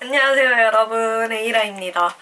안녕하세요 여러분 에이라입니다.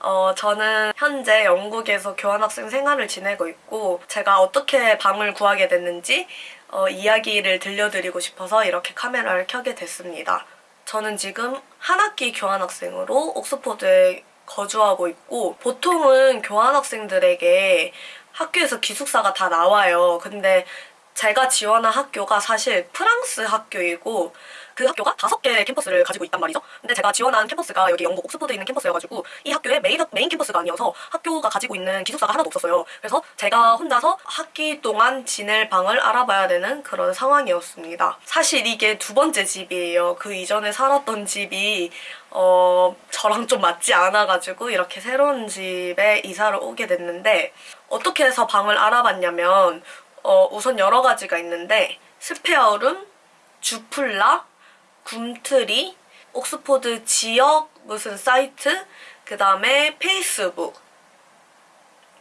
어, 저는 현재 영국에서 교환학생 생활을 지내고 있고 제가 어떻게 방을 구하게 됐는지 어, 이야기를 들려드리고 싶어서 이렇게 카메라를 켜게 됐습니다. 저는 지금 한 학기 교환학생으로 옥스퍼드에 거주하고 있고 보통은 교환학생들에게 학교에서 기숙사가 다 나와요. 근데 제가 지원한 학교가 사실 프랑스 학교이고 그 학교가 다섯 개의 캠퍼스를 가지고 있단 말이죠. 근데 제가 지원한 캠퍼스가 여기 영국 옥스퍼드에 있는 캠퍼스여가지고 이 학교의 메인, 메인 캠퍼스가 아니어서 학교가 가지고 있는 기숙사가 하나도 없었어요. 그래서 제가 혼자서 학기 동안 지낼 방을 알아봐야 되는 그런 상황이었습니다. 사실 이게 두 번째 집이에요. 그 이전에 살았던 집이 어, 저랑 좀 맞지 않아가지고 이렇게 새로운 집에 이사를 오게 됐는데 어떻게 해서 방을 알아봤냐면 어, 우선 여러 가지가 있는데 SpareRoom, Zoopla, Gumtree, 옥스포드 지역 무슨 사이트, 그 다음에 페이스북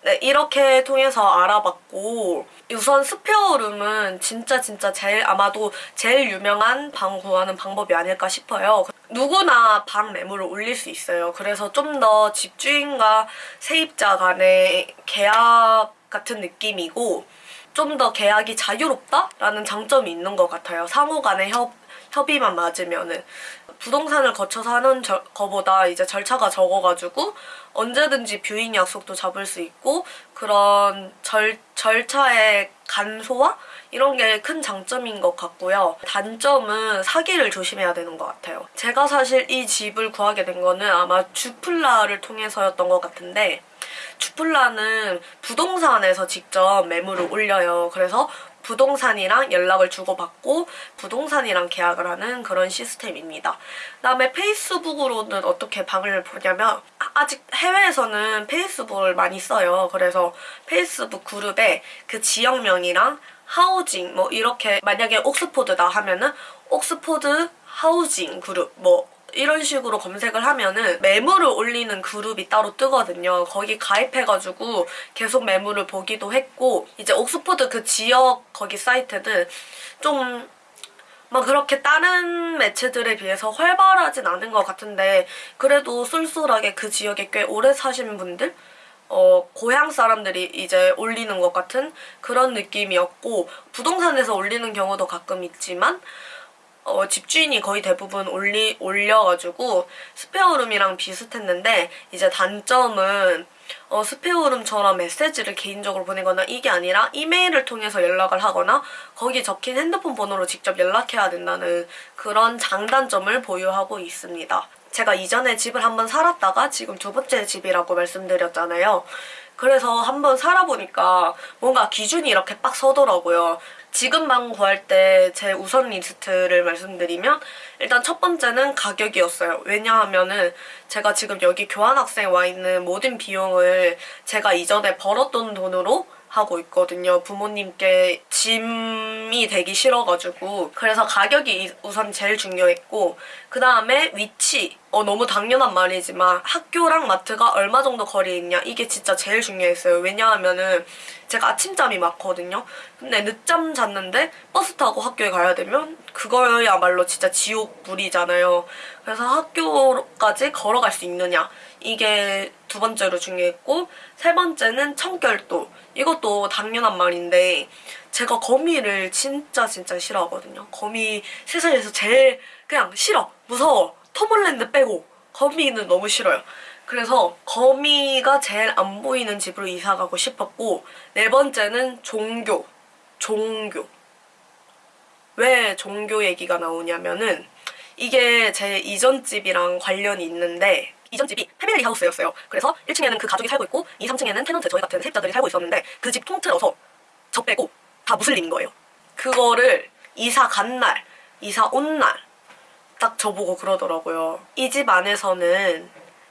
네, 이렇게 통해서 알아봤고 우선 SpareRoom은 진짜 진짜 제일 아마도 제일 유명한 방 구하는 방법이 아닐까 싶어요. 누구나 방 매물을 올릴 수 있어요. 그래서 좀 더 집주인과 세입자 간의 계약 같은 느낌이고 좀 더 계약이 자유롭다라는 장점이 있는 것 같아요. 상호 간의 협, 협의만 맞으면은 부동산을 거쳐서 하는 저, 거보다 이제 절차가 적어가지고 언제든지 뷰잉 약속도 잡을 수 있고 그런 절, 절차의 간소화? 이런 게 큰 장점인 것 같고요. 단점은 사기를 조심해야 되는 것 같아요. 제가 사실 이 집을 구하게 된 거는 아마 주플라를 통해서였던 것 같은데 주플라는 부동산에서 직접 매물을 올려요. 그래서 부동산이랑 연락을 주고받고 부동산이랑 계약을 하는 그런 시스템입니다. 그다음에 페이스북으로는 어떻게 방을 보냐면 아직 해외에서는 페이스북을 많이 써요. 그래서 페이스북 그룹에 그 지역명이랑 하우징 뭐 이렇게 만약에 옥스포드다 하면은 옥스포드 하우징 그룹 뭐 이런 식으로 검색을 하면은 매물을 올리는 그룹이 따로 뜨거든요. 거기 가입해가지고 계속 매물을 보기도 했고 이제 옥스퍼드 그 지역 거기 사이트는 좀막 그렇게 다른 매체들에 비해서 활발하진 않은 것 같은데 그래도 쏠쏠하게 그 지역에 꽤 오래 사신 분들 어, 고향 사람들이 이제 올리는 것 같은 그런 느낌이었고 부동산에서 올리는 경우도 가끔 있지만 어, 집주인이 거의 대부분 올리, 올려가지고 SpareRoom이랑 비슷했는데 이제 단점은 어, SpareRoom처럼 메시지를 개인적으로 보내거나 이게 아니라 이메일을 통해서 연락을 하거나 거기 적힌 핸드폰 번호로 직접 연락해야 된다는 그런 장단점을 보유하고 있습니다. 제가 이전에 집을 한번 살았다가 지금 두 번째 집이라고 말씀드렸잖아요. 그래서 한번 살아보니까 뭔가 기준이 이렇게 빡 서더라고요. 지금 방 구할 때 제 우선 리스트를 말씀드리면 일단 첫 번째는 가격이었어요. 왜냐하면은 제가 지금 여기 교환학생 와 있는 모든 비용을 제가 이전에 벌었던 돈으로 하고 있거든요. 부모님께 짐이 되기 싫어가지고 그래서 가격이 우선 제일 중요했고 그 다음에 위치 어 너무 당연한 말이지만 학교랑 마트가 얼마 정도 거리에 있냐 이게 진짜 제일 중요했어요. 왜냐하면은 제가 아침잠이 많거든요. 근데 늦잠 잤는데 버스 타고 학교에 가야 되면 그거야말로 진짜 지옥불이잖아요. 그래서 학교까지 걸어갈 수 있느냐 이게 두 번째로 중요했고 세 번째는 청결도 이것도 당연한 말인데 제가 거미를 진짜 진짜 싫어하거든요. 거미 세상에서 제일 그냥 싫어 무서워 터몰랜드 빼고 거미는 너무 싫어요. 그래서 거미가 제일 안 보이는 집으로 이사 가고 싶었고 네 번째는 종교 종교 왜 종교 얘기가 나오냐면은 이게 제 이전 집이랑 관련이 있는데 이전 집이 패밀리 하우스였어요. 그래서 1층에는 그 가족이 살고 있고 2, 3층에는 테넌트 저희 같은 세입자들이 살고 있었는데 그 집 통틀어서 저 빼고 다 무슬림인 거예요. 그거를 이사 간 날, 이사 온 날 딱 저보고 그러더라고요. 이 집 안에서는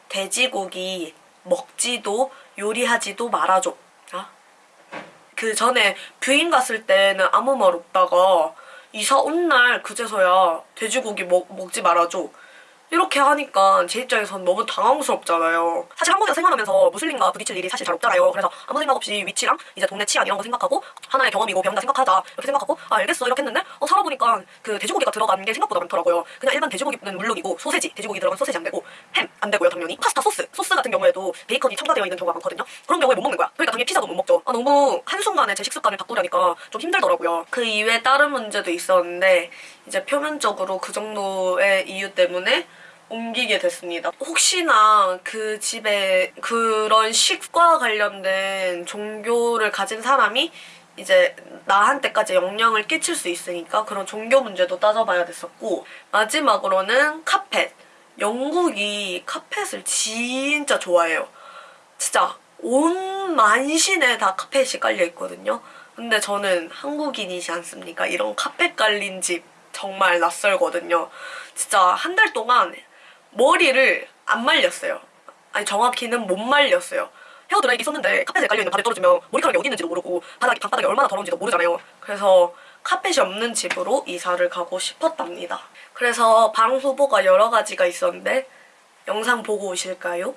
돼지고기 먹지도 요리하지도 말아줘. 아? 그 전에 viewing 갔을 때는 아무 말 없다가 이사 온 날 그제서야 돼지고기 먹, 먹지 말아줘. 이렇게 하니까 제 입장에선 너무 당황스럽잖아요. 사실 한국에서 생활하면서 무슬림과 부딪힐 일이 사실 잘 없잖아요. 그래서 아무 생각 없이 위치랑 이제 동네 치안 이런 거 생각하고 하나의 경험이고 배운다 생각하자 이렇게 생각하고 아 알겠어 이렇게 했는데 어 살아보니까 그 돼지고기가 들어간 게 생각보다 많더라고요. 그냥 일반 돼지고기는 물론이고 소세지, 돼지고기 들어간 소세지 안 되고 햄 안 되고요 당연히 파스타 소스, 소스 같은 경우에도 베이컨이 첨가되어 있는 경우가 많거든요. 그런 경우에 못 먹는 거야. 그러니까 당연히 피자도 못 먹죠. 아, 너무 한순간에 제 식습관을 바꾸려니까 좀 힘들더라고요. 그 이외에 다른 문제도 있었는데 이제 표면적으로 그 정도의 이유 때문에 옮기게 됐습니다. 혹시나 그 집에 그런 식과 관련된 종교를 가진 사람이 이제 나한테까지 영향을 끼칠 수 있으니까 그런 종교 문제도 따져봐야 됐었고 마지막으로는 카펫. 영국이 카펫을 진짜 좋아해요. 진짜 온 만신에 다 카펫이 깔려 있거든요. 근데 저는 한국인이지 않습니까? 이런 카펫 깔린 집 정말 낯설거든요. 진짜 한 달 동안 머리를 안 말렸어요. 아니 정확히는 못 말렸어요. 헤어 드라이기 썼는데 카펫에 깔려있는 발에 떨어지면 머리카락이 어디 있는지도 모르고 바닥이 방바닥이 얼마나 더러운지도 모르잖아요. 그래서 카펫이 없는 집으로 이사를 가고 싶었답니다. 그래서 방 후보가 여러 가지가 있었는데 영상 보고 오실까요?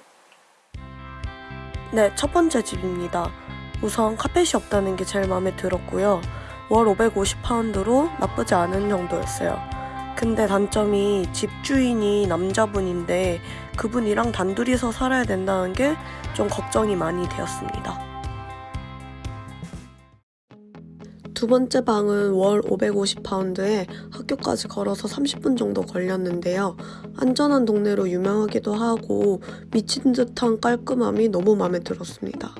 네, 첫 번째 집입니다. 우선 카펫이 없다는 게 제일 마음에 들었고요. 월 550파운드로 나쁘지 않은 정도였어요. 근데 단점이 집주인이 남자분인데 그분이랑 단둘이서 살아야 된다는 게 좀 걱정이 많이 되었습니다. 두 번째 방은 월 550파운드에 학교까지 걸어서 30분 정도 걸렸는데요. 안전한 동네로 유명하기도 하고 미친 듯한 깔끔함이 너무 마음에 들었습니다.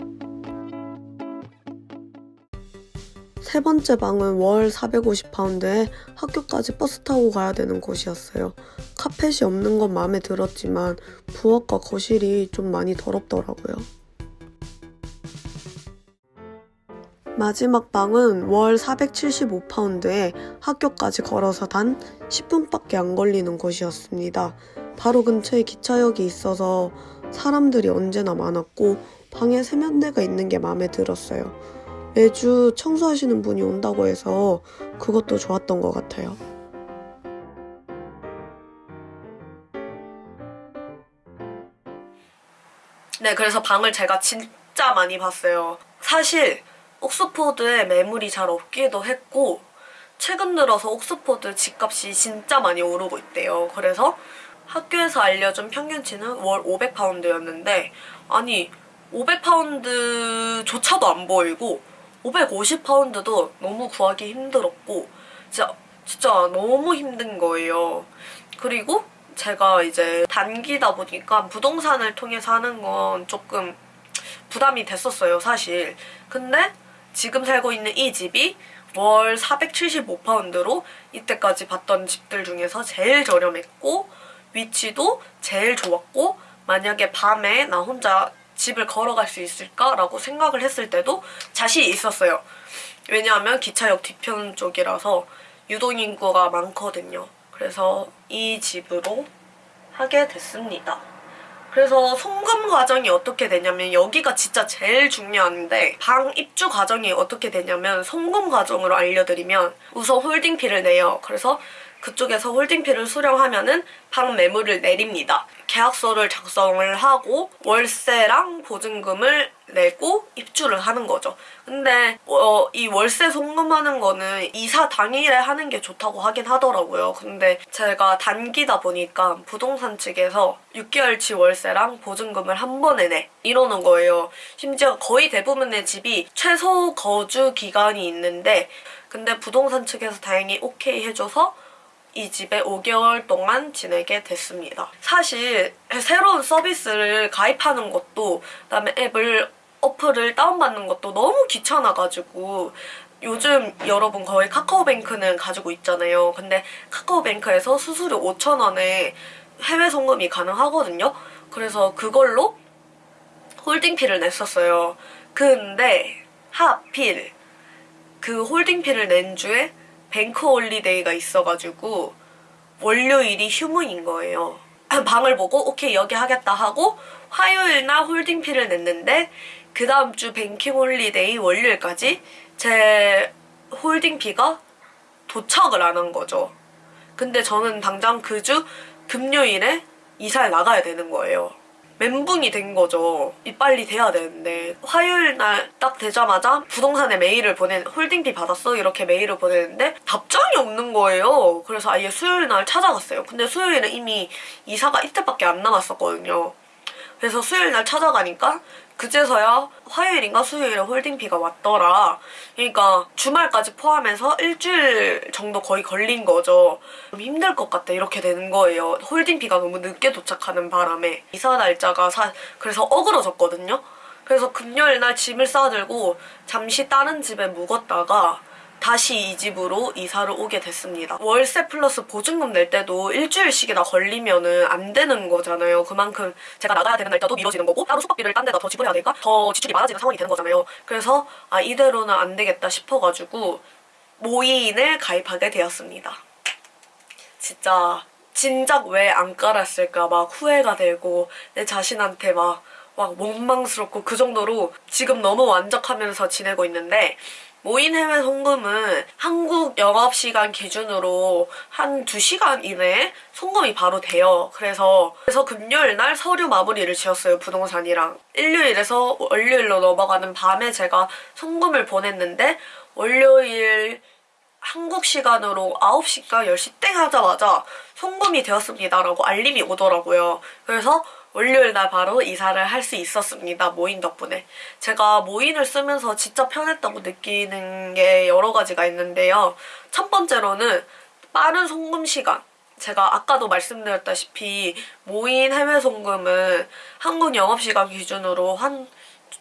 세 번째 방은 월 450파운드에 학교까지 버스 타고 가야 되는 곳이었어요. 카펫이 없는 건 마음에 들었지만 부엌과 거실이 좀 많이 더럽더라고요. 마지막 방은 월 475파운드에 학교까지 걸어서 단 10분밖에 안 걸리는 곳이었습니다. 바로 근처에 기차역이 있어서 사람들이 언제나 많았고 방에 세면대가 있는 게 마음에 들었어요. 매주 청소하시는 분이 온다고 해서 그것도 좋았던 것 같아요. 네, 그래서 방을 제가 진짜 많이 봤어요. 사실 옥스포드에 매물이 잘 없기도 했고 최근 들어서 옥스포드 집값이 진짜 많이 오르고 있대요. 그래서 학교에서 알려준 평균치는 월 500파운드였는데 아니 500파운드조차도 안 보이고 550파운드도 너무 구하기 힘들었고 진짜 진짜 너무 힘든 거예요. 그리고 제가 이제 단기다 보니까 부동산을 통해서 하는 건 조금 부담이 됐었어요, 사실. 근데 지금 살고 있는 이 집이 월 475파운드로 이때까지 봤던 집들 중에서 제일 저렴했고 위치도 제일 좋았고 만약에 밤에 나 혼자 집을 걸어갈 수 있을까라고 생각을 했을 때도 자신이 있었어요. 왜냐하면 기차역 뒤편 쪽이라서 유동인구가 많거든요. 그래서 이 집으로 하게 됐습니다. 그래서 송금 과정이 어떻게 되냐면 여기가 진짜 제일 중요한데 방 입주 과정이 어떻게 되냐면 송금 과정으로 알려드리면 우선 홀딩피를 내요. 그래서 그쪽에서 홀딩피를 수령하면은 방 매물을 내립니다. 계약서를 작성을 하고 월세랑 보증금을 내고 입주를 하는 거죠. 근데 어, 이 월세 송금하는 거는 이사 당일에 하는 게 좋다고 하긴 하더라고요. 근데 제가 단기다 보니까 부동산 측에서 6개월치 월세랑 보증금을 한 번에 내 이러는 거예요. 심지어 거의 대부분의 집이 최소 거주 기간이 있는데 근데 부동산 측에서 다행히 오케이 해줘서 이 집에 5개월 동안 지내게 됐습니다. 사실 새로운 서비스를 가입하는 것도 그다음에 앱을 어플을 다운받는 것도 너무 귀찮아가지고 요즘 여러분 거의 카카오뱅크는 가지고 있잖아요. 근데 카카오뱅크에서 수수료 5,000원에 해외 송금이 가능하거든요. 그래서 그걸로 holding fee를 냈었어요. 근데 하필 그 holding fee를 낸 주에 bank holiday가 있어가지고 월요일이 휴무인 거예요. 방을 보고 오케이 여기 하겠다 하고 화요일 날 holding fee를 냈는데 그 다음 주 banking holiday 월요일까지 제 holding fee가 도착을 안 한 거죠. 근데 저는 당장 그 주 금요일에 이사를 나가야 되는 거예요. 멘붕이 된 거죠. 이 빨리 돼야 되는데 화요일 날 딱 되자마자 부동산에 메일을 보낸 holding fee 받았어 이렇게 메일을 보내는데 답장이 없는 거예요. 그래서 아예 수요일 날 찾아갔어요. 근데 수요일은 이미 이사가 이틀밖에 안 남았었거든요. 그래서 수요일 날 찾아가니까 그제서야 화요일인가 수요일에 홀딩비가 왔더라. 그러니까 주말까지 포함해서 일주일 정도 거의 걸린 거죠. 좀 힘들 것 같다 이렇게 되는 거예요. 홀딩비가 너무 늦게 도착하는 바람에 이사 날짜가 사 그래서 어그러졌거든요. 그래서 금요일 날 짐을 싸들고 잠시 다른 집에 묵었다가 다시 이 집으로 이사를 오게 됐습니다. 월세 플러스 보증금 낼 때도 일주일씩이나 걸리면 은 안 되는 거잖아요. 그만큼 제가 나가야 되는 날짜도 미뤄지는 거고 따로 숙박비를 딴 데다 더 지불해야 되니까 더 지출이 많아지는 상황이 되는 거잖아요. 그래서 아 이대로는 안 되겠다 싶어가지고 모이인을 가입하게 되었습니다. 진짜 진작 왜 안 깔았을까 막 후회가 되고 내 자신한테 막, 막 원망스럽고 그 정도로 지금 너무 만족하면서 지내고 있는데 모인 해외 송금은 한국 영업시간 기준으로 한 2시간 이내에 송금이 바로 돼요. 그래서 그래서 금요일 날 서류 마무리를 지었어요. 부동산이랑. 일요일에서 월요일로 넘어가는 밤에 제가 송금을 보냈는데 월요일 한국 시간으로 9시가 10시 땡 하자마자 송금이 되었습니다라고 알림이 오더라고요. 그래서 월요일 날 바로 이사를 할 수 있었습니다. 모인 덕분에. 제가 모인을 쓰면서 진짜 편했다고 느끼는 게 여러 가지가 있는데요. 첫 번째로는 빠른 송금 시간. 제가 아까도 말씀드렸다시피 모인 해외 송금은 한국 영업시간 기준으로 한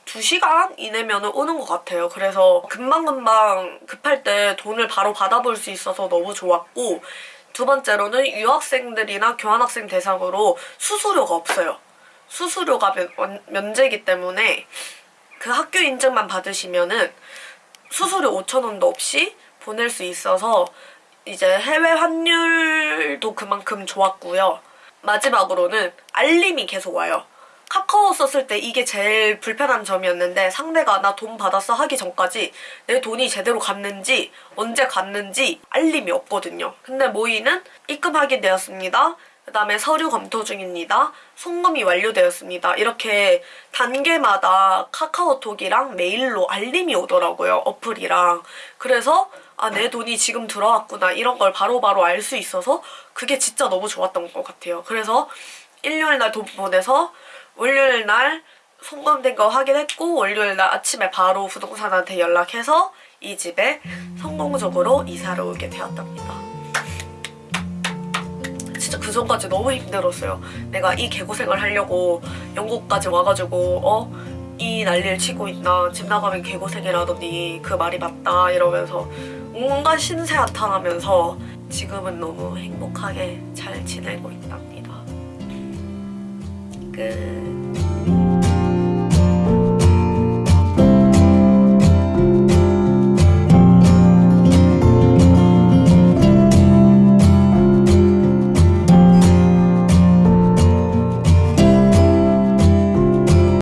2시간 이내면 오는 것 같아요. 그래서 금방금방 급할 때 돈을 바로 받아볼 수 있어서 너무 좋았고 두 번째로는 유학생들이나 교환학생 대상으로 수수료가 없어요. 수수료가 면, 원- 면제기 때문에 그 학교 인증만 받으시면은 수수료 5,000원도 없이 보낼 수 있어서 이제 해외 환율도 그만큼 좋았고요. 마지막으로는 알림이 계속 와요. 카카오 썼을 때 이게 제일 불편한 점이었는데 상대가 나 돈 받았어 하기 전까지 내 돈이 제대로 갔는지 언제 갔는지 알림이 없거든요. 근데 모이는 입금 확인되었습니다. 그 다음에 서류 검토 중입니다. 송금이 완료되었습니다. 이렇게 단계마다 카카오톡이랑 메일로 알림이 오더라고요. 어플이랑. 그래서 아, 내 돈이 지금 들어왔구나. 이런 걸 바로바로 알 수 있어서 그게 진짜 너무 좋았던 것 같아요. 그래서 일요일 날 돈 보내서 월요일 날 송금된 거 확인했고 월요일 날 아침에 바로 부동산한테 연락해서 이 집에 성공적으로 이사를 오게 되었답니다. 진짜 그 전까지 너무 힘들었어요. 내가 이 개고생을 하려고 영국까지 와가지고 어? 이 난리를 치고 있나 집 나가면 개고생이라더니 그 말이 맞다 이러면서 온갖 신세 한탄하면서 지금은 너무 행복하게 잘 지내고 있답니다. good.